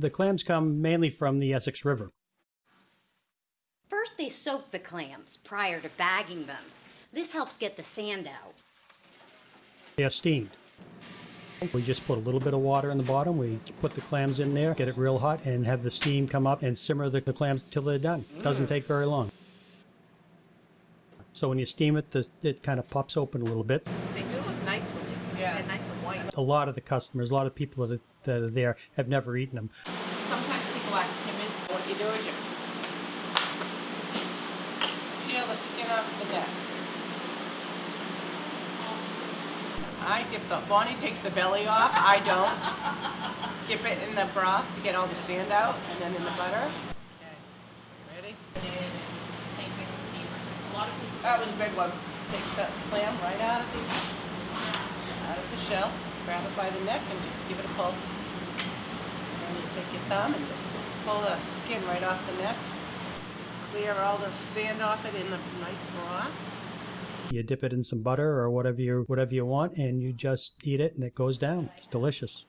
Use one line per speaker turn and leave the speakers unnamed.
The clams come mainly from the Essex River.
First, they soak the clams prior to bagging them. This helps get the sand out.
They are steamed. We just put a little bit of water in the bottom. We put the clams in there, get it real hot, and have the steam come up and simmer the, the clams till they're done. Doesn't mm. take very long. So when you steam it, the, it kind of pops open a little bit.
They do look nice when they
Yeah.
They're nice and white.
A lot of the customers, a lot of people that are, that are there have never eaten them.
Sometimes people are timid. What you do is you peel the skin off the neck. I dip the, Bonnie takes the belly off, I don't. Dip it in the broth to get all the sand out, and then in the butter. Okay, ready?
Same thing with steamers. A lot of people.
That was a big one. Take the clam right out out of the shell, grab it by the neck and just give it a pull. And then you take your thumb and just pull the skin right off the neck. Clear all the sand off it in the nice broth.
You dip it in some butter or whatever you whatever you want, and you just eat it, and it goes down. It's delicious.